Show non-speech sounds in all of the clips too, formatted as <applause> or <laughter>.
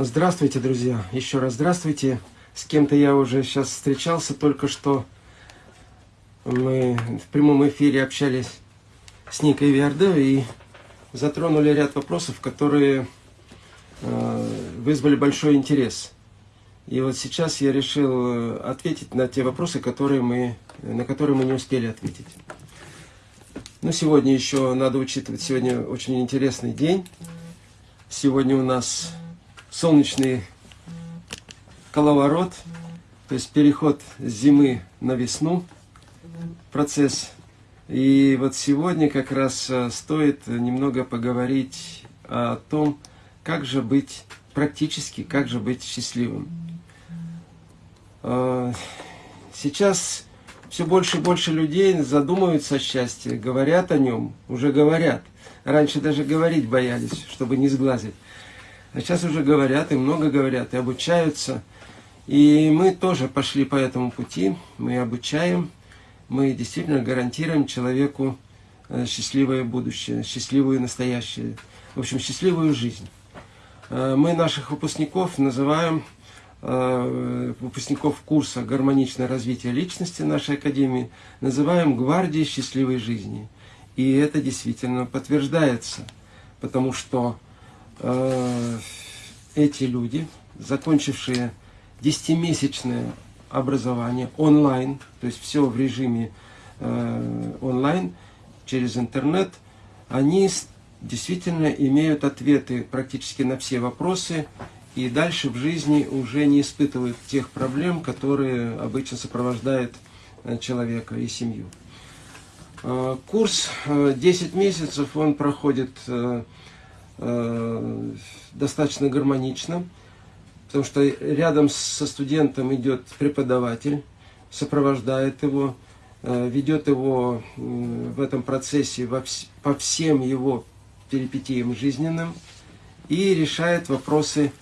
Здравствуйте, друзья! Еще раз здравствуйте. С кем-то я уже сейчас встречался, только что мы в прямом эфире общались с Никой Виардо и затронули ряд вопросов, которые э, вызвали большой интерес. И вот сейчас я решил ответить на те вопросы, которые мы, на которые мы не успели ответить. Ну, сегодня еще надо учитывать, сегодня очень интересный день. Сегодня у нас солнечный коловорот, то есть переход с зимы на весну, процесс. И вот сегодня как раз э, стоит немного поговорить о том, как же быть практически, как же быть счастливым. Э, сейчас все больше и больше людей задумываются о счастье, говорят о нем, уже говорят. Раньше даже говорить боялись, чтобы не сглазить. А сейчас уже говорят, и много говорят, и обучаются. И мы тоже пошли по этому пути, мы обучаем, мы действительно гарантируем человеку э, счастливое будущее, счастливое настоящее, в общем, счастливую жизнь. Э, мы наших выпускников называем, э, выпускников курса «Гармоничное развитие личности» нашей Академии, называем «Гвардией счастливой жизни». И это действительно подтверждается, потому что эти люди, закончившие десятимесячное образование онлайн, то есть все в режиме э, онлайн, через интернет, они действительно имеют ответы практически на все вопросы и дальше в жизни уже не испытывают тех проблем, которые обычно сопровождают э, человека и семью. Э, курс 10 месяцев, он проходит Э, достаточно гармонично, потому что рядом со студентом идет преподаватель, сопровождает его, э, ведет его в этом процессе по всем его перипетиям жизненным и решает вопросы,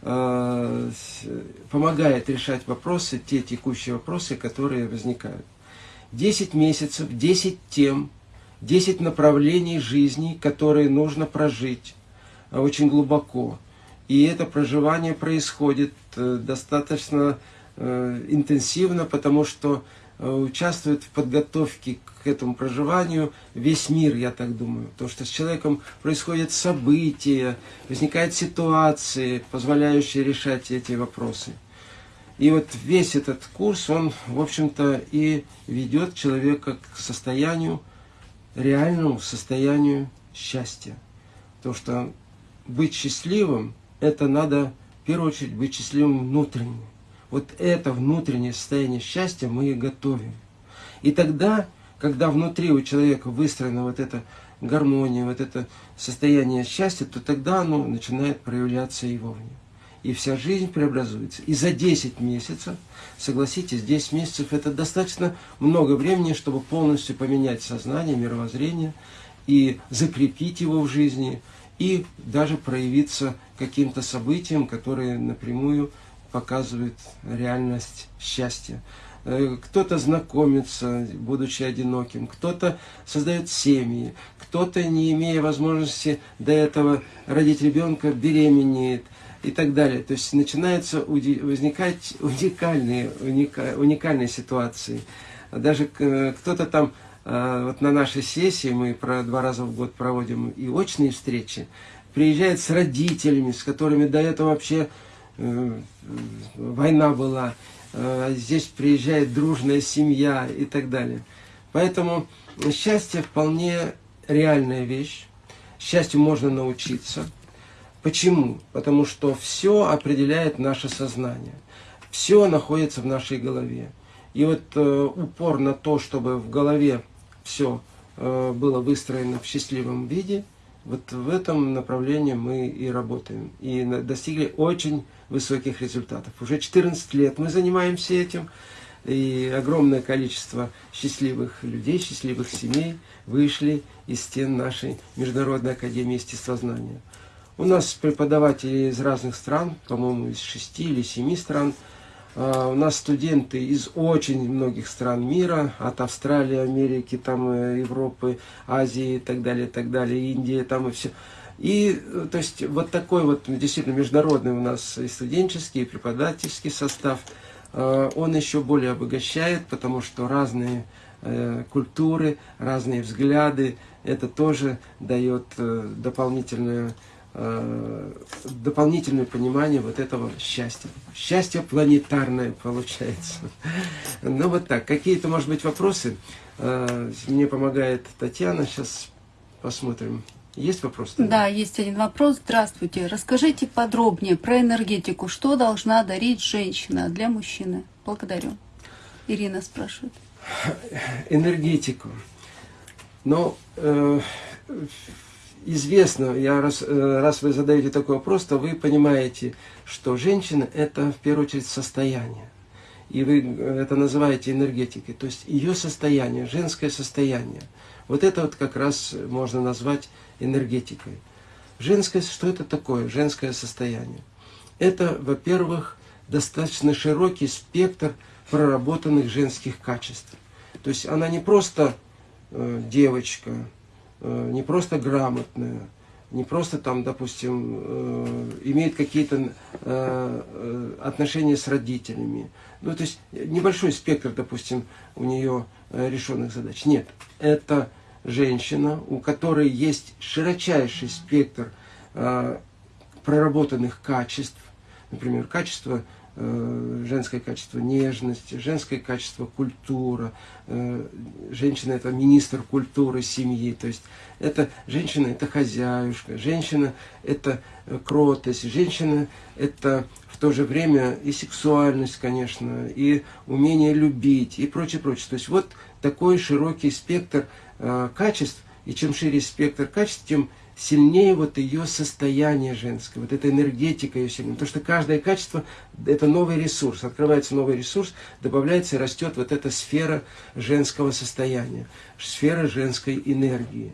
э, помогает решать вопросы, те текущие вопросы, которые возникают. 10 месяцев, 10 тем, 10 направлений жизни, которые нужно прожить очень глубоко. И это проживание происходит э, достаточно э, интенсивно, потому что участвует в подготовке к этому проживанию весь мир, я так думаю. Потому что с человеком происходят события, возникают ситуации, позволяющие решать эти вопросы. И вот весь этот курс, он, в общем-то, и ведет человека к состоянию, реальному состоянию счастья. Потому что быть счастливым, это надо в первую очередь быть счастливым внутренне. Вот это внутреннее состояние счастья мы и готовим. И тогда, когда внутри у человека выстроена вот эта гармония, вот это состояние счастья, то тогда оно начинает проявляться и вовне. И вся жизнь преобразуется. И за 10 месяцев, согласитесь, 10 месяцев это достаточно много времени, чтобы полностью поменять сознание, мировоззрение и закрепить его в жизни, и даже проявиться каким-то событием, которые напрямую показывают реальность счастья. Э, кто-то знакомится, будучи одиноким, кто-то создает семьи, кто-то, не имея возможности до этого родить ребенка, беременеет и так далее. То есть начинаются возникать уникальные, уникальные ситуации. Даже э, кто-то там вот на нашей сессии, мы про два раза в год проводим и очные встречи, приезжает с родителями, с которыми до этого вообще э, война была, э, здесь приезжает дружная семья и так далее. Поэтому счастье вполне реальная вещь, счастью можно научиться. Почему? Потому что все определяет наше сознание, все находится в нашей голове. И вот э, упор на то, чтобы в голове все э, было выстроено в счастливом виде, вот в этом направлении мы и работаем. И достигли очень высоких результатов. Уже 14 лет мы занимаемся этим. И огромное количество счастливых людей, счастливых семей вышли из стен нашей Международной Академии Естествознания. У нас преподаватели из разных стран, по-моему, из шести или семи стран – у нас студенты из очень многих стран мира, от Австралии, Америки, там, э, Европы, Азии и так далее, и так далее, Индии, там и все. И, то есть, вот такой вот действительно международный у нас и студенческий, и преподавательский состав, он еще более обогащает, потому что разные культуры, разные взгляды, это тоже дает дополнительную Э, дополнительное понимание вот этого счастья. Счастье планетарное получается. <laughs> Ну вот так. Какие-то, может быть, вопросы? Э, мне помогает Татьяна. Сейчас посмотрим. Есть вопрос? Да, есть один вопрос. Здравствуйте. Расскажите подробнее про энергетику. Что должна дарить женщина для мужчины? Благодарю. Ирина спрашивает. Энергетику. Ну, э, известно, я раз, э, раз вы задаете такой вопрос, то вы понимаете, что женщина – это в первую очередь состояние. И вы э, это называете энергетикой. То есть ее состояние, женское состояние. Вот это вот как раз можно назвать энергетикой. Женское, что это такое, женское состояние? Это, во-первых, достаточно широкий спектр проработанных женских качеств. То есть она не просто э, девочка, не просто грамотная, не просто там, допустим, э, имеет какие-то э, отношения с родителями. Ну, то есть небольшой спектр, допустим, у нее решенных задач. Нет, это женщина, у которой есть широчайший спектр проработанных качеств, например, качество Э, женское качество нежность, женское качество культура. Э, женщина это министр культуры семьи, то есть это женщина это хозяюшка, женщина это э, кротость, женщина это в то же время и сексуальность, конечно, и умение любить и прочее, прочее. То есть вот такой широкий спектр качеств, и чем шире спектр качеств, тем сильнее вот ее состояние женское, вот эта энергетика ее сильнее. Потому что каждое качество – это новый ресурс. Открывается новый ресурс, добавляется и растет вот эта сфера женского состояния, сфера женской энергии.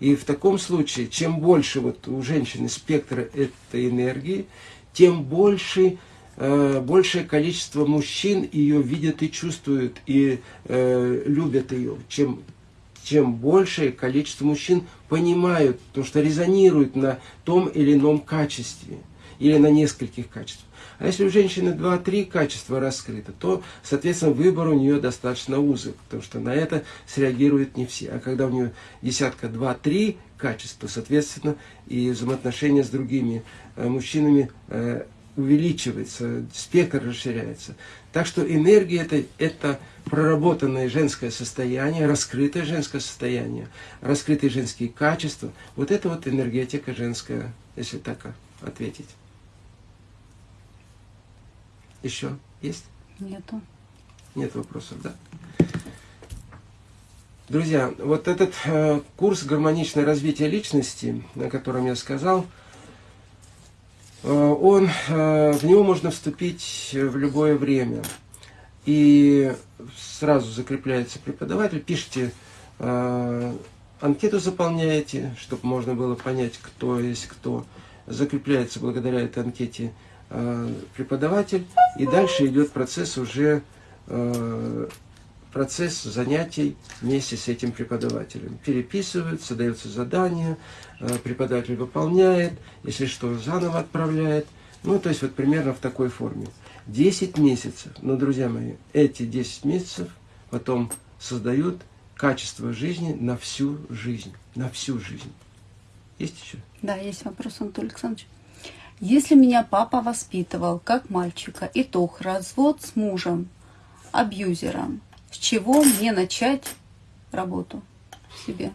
И в таком случае, чем больше вот у женщины спектра этой энергии, тем больше, э, большее количество мужчин ее видят и чувствуют, и э, любят ее. Чем чем большее количество мужчин понимают, то, что резонируют на том или ином качестве или на нескольких качествах. А если у женщины 2-3 качества раскрыто, то, соответственно, выбор у нее достаточно узок, потому что на это среагируют не все. А когда у нее десятка 2-3 качества, соответственно, и взаимоотношения с другими э, мужчинами э, увеличивается, спектр расширяется. Так что энергия это, это проработанное женское состояние, раскрытое женское состояние, раскрытые женские качества. Вот это вот энергетика женская, если так ответить. Еще есть? Нету. Нет вопросов, да? Друзья, вот этот э, курс «Гармоничное развитие личности», о котором я сказал, он, э, в него можно вступить в любое время – и сразу закрепляется преподаватель, пишите э, анкету заполняете, чтобы можно было понять, кто есть кто. Закрепляется благодаря этой анкете э, преподаватель, и дальше идет процесс уже э, процесс занятий вместе с этим преподавателем. Переписываются, дается задание, э, преподаватель выполняет, если что, заново отправляет. Ну, то есть вот примерно в такой форме. 10 месяцев. Но, друзья мои, эти 10 месяцев потом создают качество жизни на всю жизнь. На всю жизнь. Есть еще? Да, есть вопрос, Анатолий Александрович. Если меня папа воспитывал как мальчика, итог развод с мужем, абьюзером, с чего мне начать работу в себе?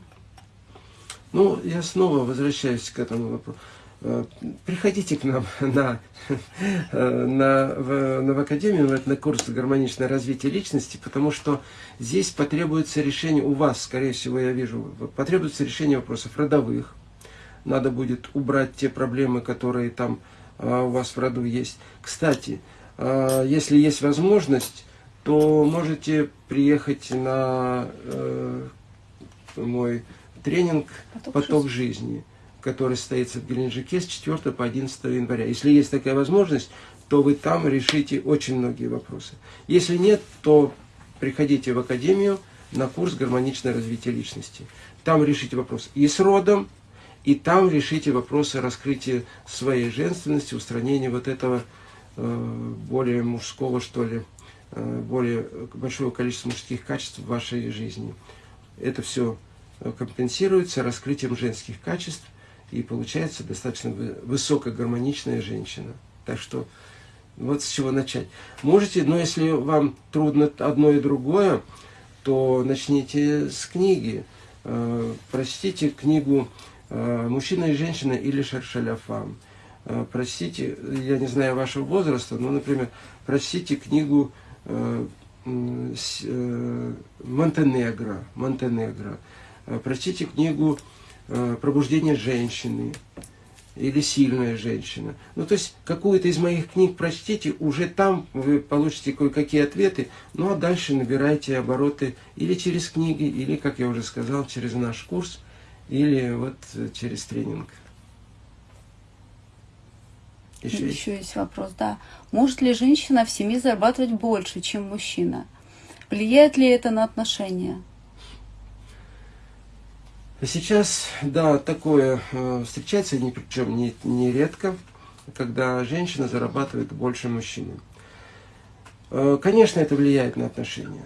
Ну, я снова возвращаюсь к этому вопросу. Э, приходите к нам <laughs> на, э, на, в, на в Академию, на курс «Гармоничное развитие личности», потому что здесь потребуется решение, у вас, скорее всего, я вижу, потребуется решение вопросов родовых. Надо будет убрать те проблемы, которые там а, у вас в роду есть. Кстати, если есть возможность, то можете приехать на э, мой тренинг «Поток, Поток жизни» который состоится в Геленджике с 4 по 11 января. Если есть такая возможность, то вы там решите очень многие вопросы. Если нет, то приходите в Академию на курс «Гармоничное развитие личности». Там решите вопрос и с родом, и там решите вопросы раскрытия своей женственности, устранения вот этого э, более мужского, что ли, более большого количества мужских качеств в вашей жизни. Это все компенсируется раскрытием женских качеств, и получается достаточно высокогармоничная женщина. Так что вот с чего начать. Можете, но если вам трудно одно и другое, то начните с книги. Э, прочтите книгу э, «Мужчина и женщина» или «Шершаляфам». Э, прочтите, я не знаю вашего возраста, но, например, прочтите книгу Монтенегро, Монтенегро. Прочтите книгу «Пробуждение женщины» или сильная женщина. Ну, то есть, какую-то из моих книг прочтите, уже там вы получите кое-какие ответы, ну, а дальше набирайте обороты или через книги, или, как я уже сказал, через наш курс, или вот через тренинг. Еще, Еще есть? есть вопрос, да. Может ли женщина в семье зарабатывать больше, чем мужчина? Влияет ли это на отношения? Сейчас, да, такое э, встречается, ни, причем не, не редко, когда женщина зарабатывает больше мужчины. Э, конечно, это влияет на отношения.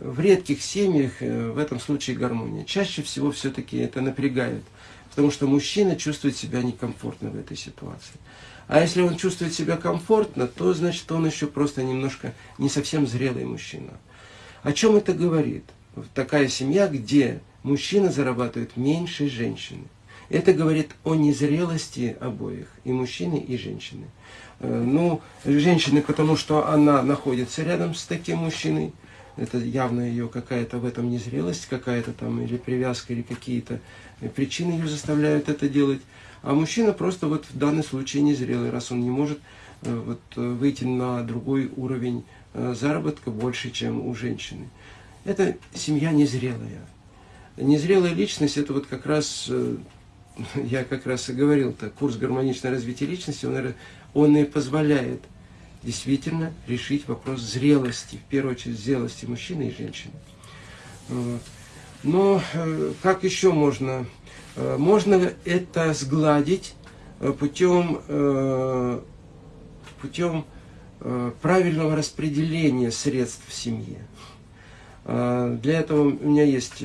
В редких семьях э, в этом случае гармония. Чаще всего все-таки это напрягает, потому что мужчина чувствует себя некомфортно в этой ситуации. А если он чувствует себя комфортно, то значит он еще просто немножко не совсем зрелый мужчина. О чем это говорит? Такая семья, где мужчина зарабатывает меньше женщины. Это говорит о незрелости обоих, и мужчины, и женщины. Э, ну, женщины, потому что она находится рядом с таким мужчиной, это явно ее какая-то в этом незрелость, какая-то там или привязка, или какие-то причины ее заставляют это делать. А мужчина просто вот в данном случае незрелый, раз он не может э, вот, выйти на другой уровень э, заработка больше, чем у женщины. Это семья незрелая. Незрелая личность, это вот как раз, э, <laughs> я как раз и говорил, -то, курс гармоничного развития личности, он, он и позволяет действительно решить вопрос зрелости, в первую очередь зрелости мужчины и женщины. Но э, как еще можно? Э, можно это сгладить путем, путем правильного распределения средств в семье. Для этого у меня есть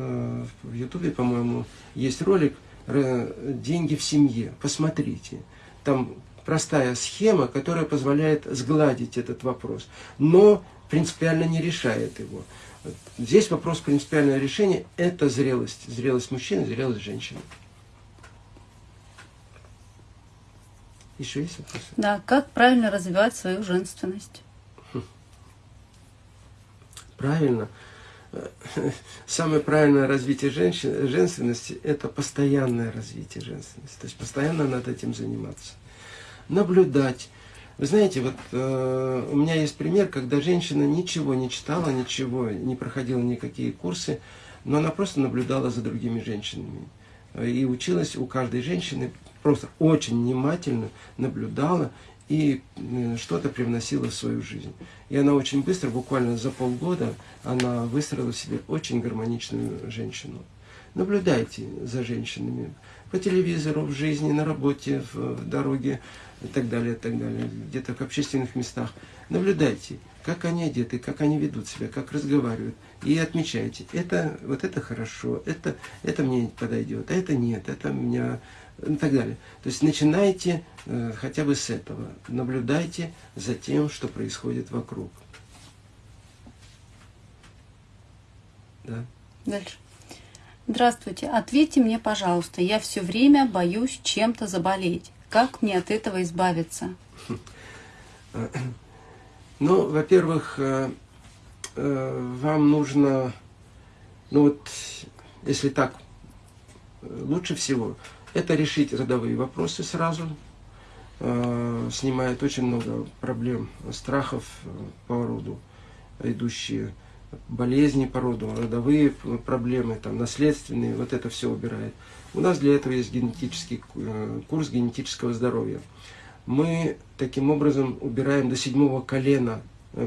Э, в Ютубе, по-моему, есть ролик «Деньги в семье». Посмотрите. Там простая схема, которая позволяет сгладить этот вопрос, но принципиально не решает его. Здесь вопрос принципиального решения – это зрелость. Зрелость мужчины, зрелость женщины. Еще есть вопросы? Да, как правильно развивать свою женственность? Правильно самое правильное развитие женщин, женственности – это постоянное развитие женственности. То есть постоянно над этим заниматься. Наблюдать. Вы знаете, вот э, у меня есть пример, когда женщина ничего не читала, ничего, не проходила никакие курсы, но она просто наблюдала за другими женщинами. И училась у каждой женщины, просто очень внимательно наблюдала и э, что-то привносила в свою жизнь. И она очень быстро, буквально за полгода, она выстроила себе очень гармоничную женщину. Наблюдайте за женщинами по телевизору, в жизни, на работе, в дороге и так далее, и так далее, где-то в общественных местах. Наблюдайте, как они одеты, как они ведут себя, как разговаривают. И отмечайте, это, вот это хорошо, это, это мне подойдет, а это нет, это меня и так далее. То есть начинайте э, хотя бы с этого. Наблюдайте за тем, что происходит вокруг. Да. Дальше. Здравствуйте. Ответьте мне, пожалуйста. Я все время боюсь чем-то заболеть. Как мне от этого избавиться? <clears throat> Ну, во-первых, э, э, вам нужно, ну вот, если так, э, лучше всего это решить родовые вопросы сразу, снимает очень много проблем, страхов по роду, идущие болезни по родовые проблемы, там, наследственные, вот это все убирает. У нас для этого есть генетический э, курс генетического здоровья. Мы таким образом убираем до седьмого колена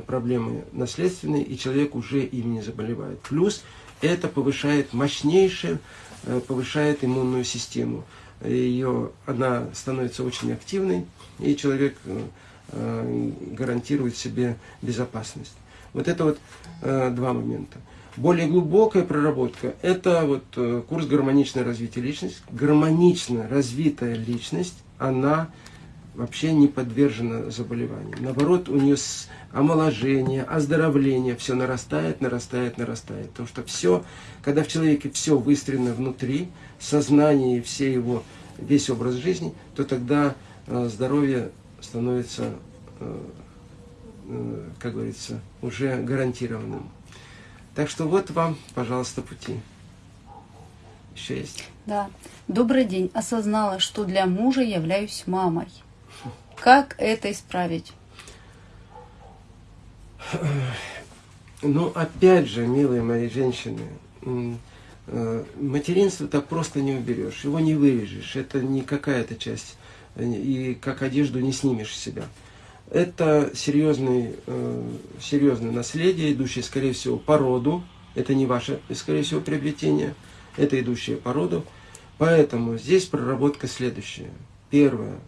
проблемы наследственные, и человек уже ими не заболевает. Плюс это повышает мощнейшее э, повышает иммунную систему. Ее, она становится очень активной, и человек гарантирует себе безопасность. Вот это вот два момента. Более глубокая проработка – это вот курс гармоничное развитие личности. Гармонично развитая личность, она вообще не подвержена заболеваниям. Наоборот, у нее омоложение, оздоровление, все нарастает, нарастает, нарастает. Потому что все, когда в человеке все выстроено внутри, сознание, все его, весь образ жизни, то тогда э, здоровье становится, э, э, как говорится, уже гарантированным. Так что вот вам, пожалуйста, пути. Еще есть? Да. Добрый день. Осознала, что для мужа являюсь мамой. Как это исправить? Ну, опять же, милые мои женщины, э, материнство так просто не уберешь, его не вырежешь, это не какая-то часть, и как одежду не снимешь с себя. Это серьезный, э, серьезное наследие, идущее, скорее всего, по роду, это не ваше, скорее всего, приобретение, это идущее по роду. Поэтому здесь проработка следующая. Первое,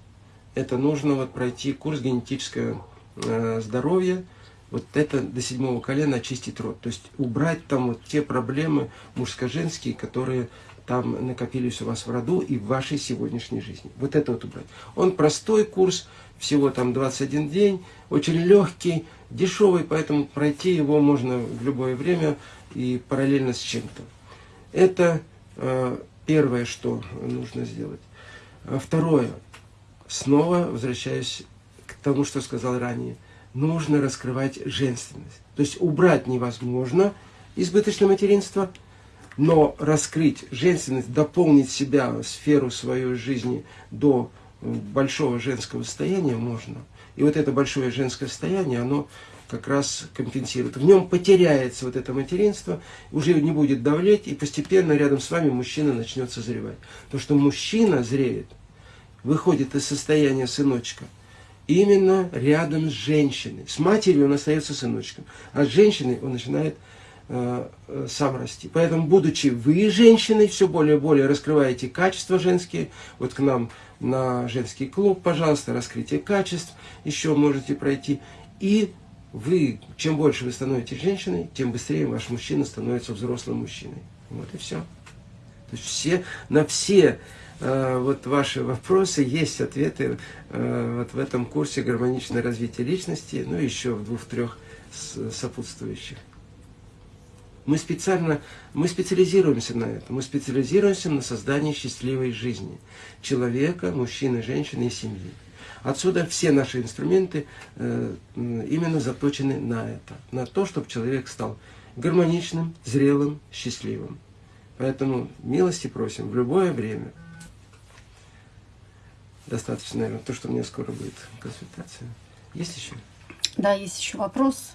это нужно вот пройти курс генетическое э, здоровье, вот это до седьмого колена очистить род. То есть убрать там вот те проблемы мужско-женские, которые там накопились у вас в роду и в вашей сегодняшней жизни. Вот это вот убрать. Он простой курс, всего там 21 день, очень легкий, дешевый, поэтому пройти его можно в любое время и параллельно с чем-то. Это э, первое, что нужно сделать. А второе, снова возвращаюсь к тому, что сказал ранее. Нужно раскрывать женственность. То есть убрать невозможно избыточное материнство, но раскрыть женственность, дополнить себя, сферу своей жизни до большого женского состояния можно. И вот это большое женское состояние, оно как раз компенсирует. В нем потеряется вот это материнство, уже не будет давлеть, и постепенно рядом с вами мужчина начнет созревать. То, что мужчина зреет – выходит из состояния сыночка именно рядом с женщиной. С матерью он остается сыночком, а с женщиной он начинает сам расти. Поэтому, будучи вы женщиной, все более и более раскрываете качества женские, вот к нам на женский клуб, пожалуйста, раскрытие качеств еще можете пройти. И вы, чем больше вы становитесь женщиной, тем быстрее ваш мужчина становится взрослым мужчиной. Вот и все. То есть все, на все Э, вот ваши вопросы, есть ответы э, вот в этом курсе «Гармоничное развитие личности», ну еще в двух-трех сопутствующих. Мы специально, мы специализируемся на этом, мы специализируемся на создании счастливой жизни человека, мужчины, женщины и семьи. Отсюда все наши инструменты э, именно заточены на это, на то, чтобы человек стал гармоничным, зрелым, счастливым. Поэтому милости просим в любое время – достаточно, наверное, то, что у меня скоро будет консультация. Есть еще? Да, есть еще вопрос.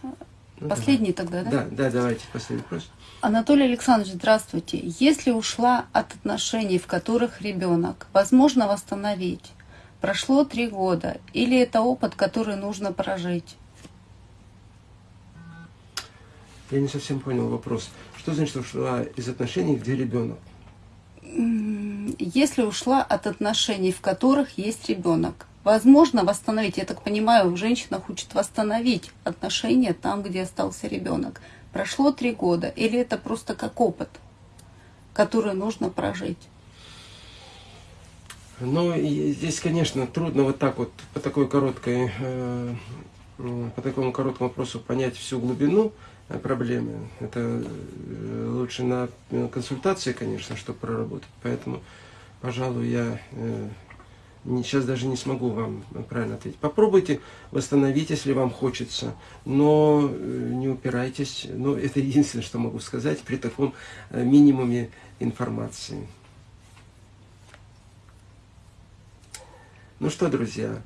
Ну, последний давай. тогда, да? Да, да, давайте последний вопрос. Анатолий Александрович, здравствуйте. Если ушла от отношений, в которых ребенок, возможно восстановить? Прошло три года. Или это опыт, который нужно прожить? Я не совсем понял вопрос. Что значит ушла из отношений, где ребенок? если ушла от отношений, в которых есть ребенок, возможно восстановить, я так понимаю, женщина хочет восстановить отношения там, где остался ребенок. Прошло три года, или это просто как опыт, который нужно прожить? Ну, здесь, конечно, трудно вот так вот по такой короткой, э, по такому короткому вопросу понять всю глубину проблемы. Это э, лучше на консультации, конечно, чтобы проработать. Поэтому, пожалуй, я э, сейчас даже не смогу вам правильно ответить. Попробуйте восстановить, если вам хочется, но э, не упирайтесь. Ну, <laughs> это единственное, что могу сказать при таком минимуме информации. Ну что, друзья,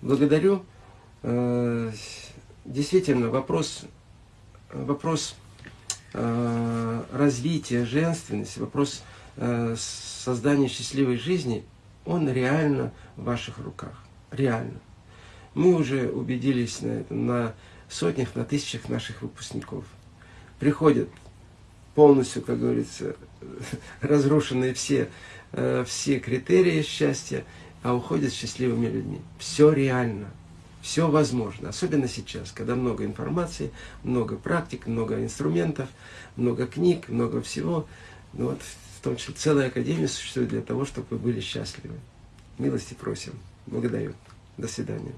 благодарю действительно вопрос, вопрос э, развития женственности, вопрос э, создания счастливой жизни, он реально в ваших руках. Реально. Мы уже убедились на этом, на сотнях, на тысячах наших выпускников. Приходят полностью, как говорится, <laughs> разрушены все, э, все критерии счастья, а уходят счастливыми людьми. Все реально, все возможно, особенно сейчас, когда много информации, много практик, много инструментов, много книг, много всего. Ну вот, том числе целая академия существует для того, чтобы вы были счастливы. Милости просим. Благодарю. До свидания.